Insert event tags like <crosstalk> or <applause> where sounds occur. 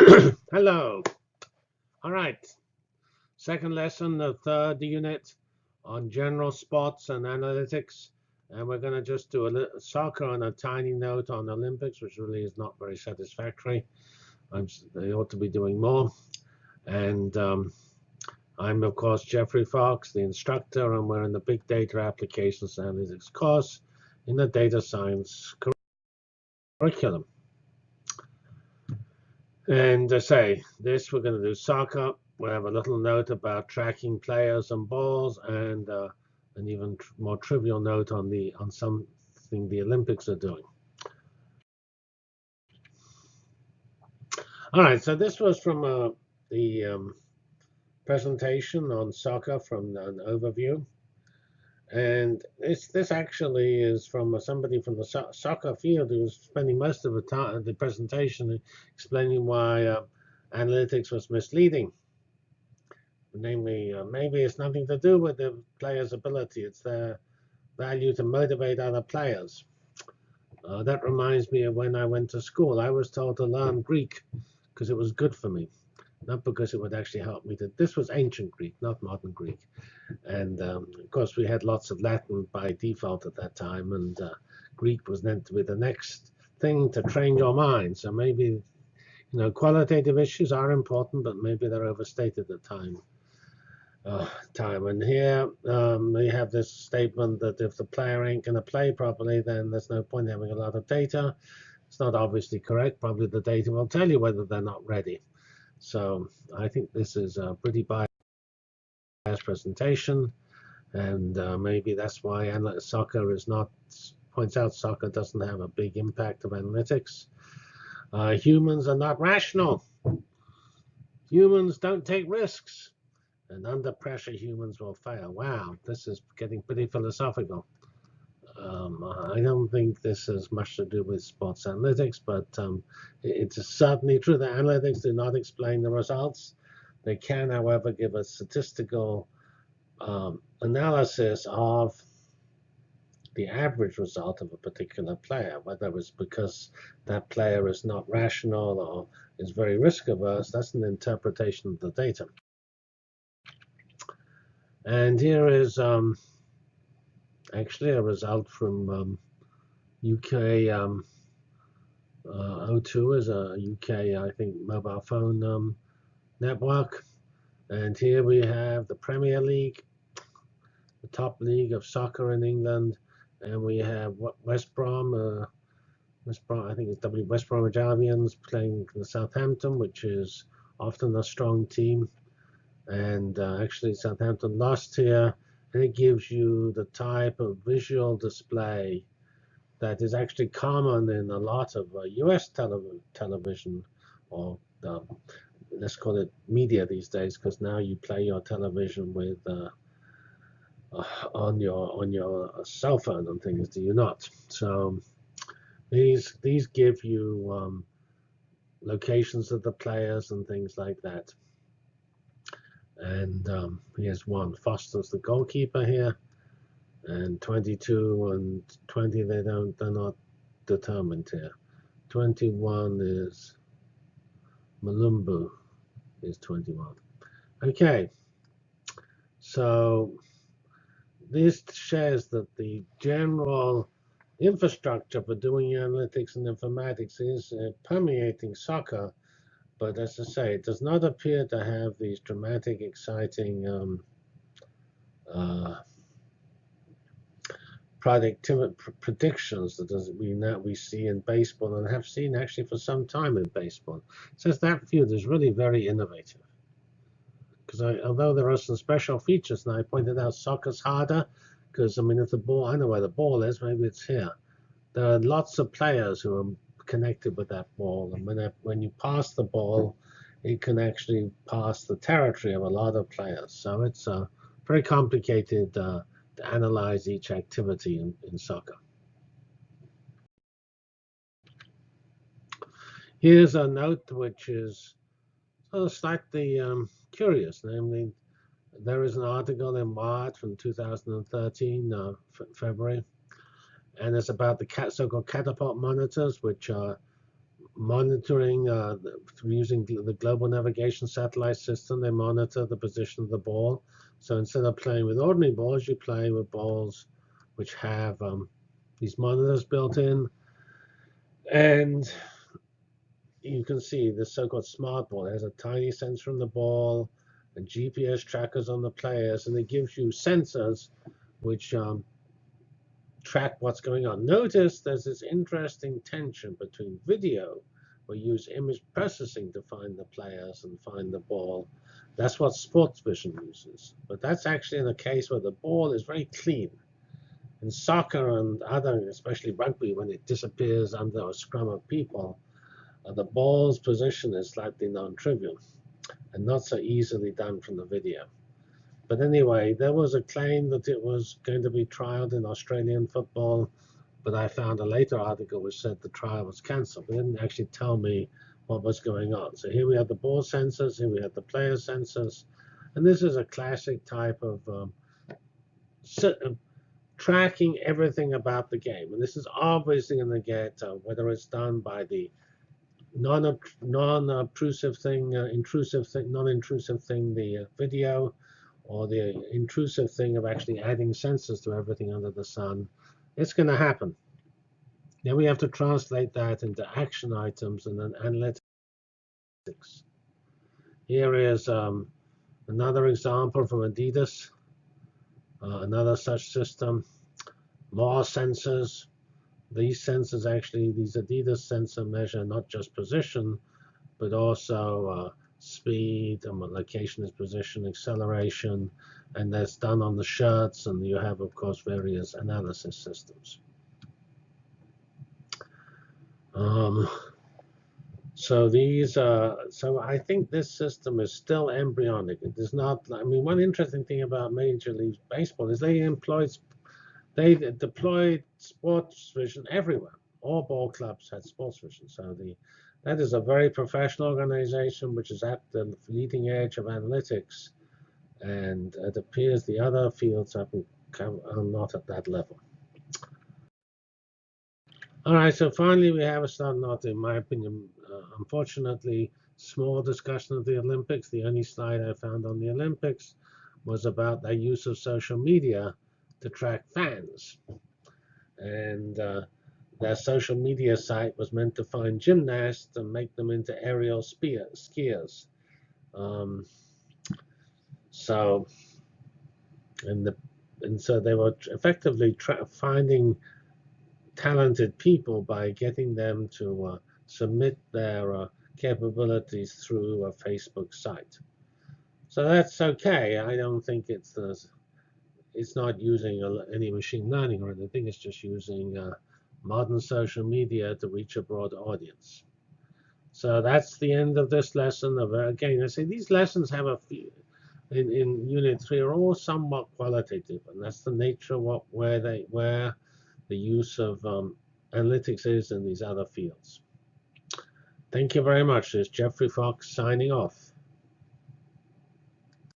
<clears throat> Hello. All right. Second lesson, the third unit on general sports and analytics. And we're going to just do a little soccer on a tiny note on Olympics, which really is not very satisfactory. I'm, they ought to be doing more. And um, I'm, of course, Geoffrey Fox, the instructor, and we're in the Big Data Applications Analytics course in the Data Science curriculum. And I say, this we're going to do soccer. We have a little note about tracking players and balls, and uh, an even tr more trivial note on the on something the Olympics are doing. All right, so this was from uh, the um, presentation on soccer from an overview. And this this actually is from somebody from the so soccer field who was spending most of the time the presentation explaining why uh, analytics was misleading. Namely, uh, maybe it's nothing to do with the player's ability; it's their value to motivate other players. Uh, that reminds me of when I went to school. I was told to learn Greek because it was good for me not because it would actually help me. To, this was ancient Greek, not modern Greek. And um, of course, we had lots of Latin by default at that time, and uh, Greek was meant to be the next thing to train your mind. So maybe, you know, qualitative issues are important, but maybe they're overstated at time. Uh, time. And here um, we have this statement that if the player ain't going to play properly, then there's no point having a lot of data. It's not obviously correct. Probably the data will tell you whether they're not ready. So I think this is a pretty biased presentation, and uh, maybe that's why analytics soccer is not points out soccer doesn't have a big impact of analytics. Uh, humans are not rational. Humans don't take risks, and under pressure, humans will fail. Wow, this is getting pretty philosophical. Um, I don't think this has much to do with sports analytics, but um, it's certainly true that analytics do not explain the results. They can, however, give a statistical um, analysis of the average result of a particular player, whether it's because that player is not rational or is very risk averse, that's an interpretation of the data. And here is um, actually a result from um, UK um, uh, O2 is a UK, I think, mobile phone um, network. And here we have the Premier League, the top league of soccer in England. And we have West Brom, uh, West Brom, I think it's W West Bromwich Albions playing the Southampton, which is often a strong team. And uh, actually, Southampton lost here and it gives you the type of visual display that is actually common in a lot of uh, US tele television or um, let's call it media these days because now you play your television with uh, uh, on your on your cell phone and things do you not? So these these give you um, locations of the players and things like that and um, has one. Foster's the goalkeeper here. And 22 and 20, they don't, they're not determined here. 21 is Mulumbu is 21. Okay, so this shares that the general infrastructure for doing analytics and informatics is uh, permeating soccer but as I say, it does not appear to have these dramatic, exciting um, uh, productivity predictions that we now we see in baseball and have seen actually for some time in baseball. Says that field is really very innovative. Because although there are some special features, and I pointed out soccer's harder, because I mean, if the ball, I know where the ball is, maybe it's here. There are lots of players who are connected with that ball. And when, when you pass the ball, it can actually pass the territory of a lot of players. So it's uh, very complicated uh, to analyze each activity in, in soccer. Here's a note which is sort of slightly um, curious, namely, there is an article in March from 2013, uh, February, and it's about the so-called catapult monitors, which are monitoring uh, using the global navigation satellite system. They monitor the position of the ball. So instead of playing with ordinary balls, you play with balls which have um, these monitors built in. And you can see the so-called smart ball it has a tiny sensor on the ball and GPS trackers on the players, and it gives you sensors which um, track what's going on. Notice there's this interesting tension between video, we use image processing to find the players and find the ball. That's what Sportvision uses. But that's actually in a case where the ball is very clean. In soccer and other, especially rugby, when it disappears under a scrum of people, uh, the ball's position is slightly non-trivial and not so easily done from the video. But anyway, there was a claim that it was going to be trialed in Australian football, but I found a later article which said the trial was cancelled. It didn't actually tell me what was going on. So here we have the ball sensors, here we have the player sensors, and this is a classic type of um, uh, tracking everything about the game. And this is obviously going to get, uh, whether it's done by the non-obtrusive thing, uh, intrusive thing, non-intrusive thing, the uh, video, or the intrusive thing of actually adding sensors to everything under the sun, it's going to happen. Then we have to translate that into action items and then analytics. Here is um, another example from Adidas, uh, another such system. More sensors. These sensors actually, these Adidas sensor measure not just position, but also uh, speed, and what location is position, acceleration, and that's done on the shirts, and you have, of course, various analysis systems. Um, so these, uh, so I think this system is still embryonic. It is not. I mean, one interesting thing about Major League Baseball is they employed, they deployed Sportvision everywhere. All ball clubs had Sportvision. So the that is a very professional organization which is at the leading edge of analytics. And it appears the other fields are not at that level. All right, so finally we have a start not, in my opinion, uh, unfortunately, small discussion of the Olympics. The only slide I found on the Olympics was about their use of social media to track fans. And uh, their social media site was meant to find gymnasts and make them into aerial skiers. Um, so, and the and so they were effectively finding talented people by getting them to uh, submit their uh, capabilities through a Facebook site. So that's okay. I don't think it's uh, it's not using any machine learning or anything. It's just using uh, modern social media to reach a broad audience. So that's the end of this lesson. Of, again, I say these lessons have a few, in, in Unit 3 are all somewhat qualitative, and that's the nature of what, where, they, where the use of um, analytics is in these other fields. Thank you very much. This is Geoffrey Fox signing off.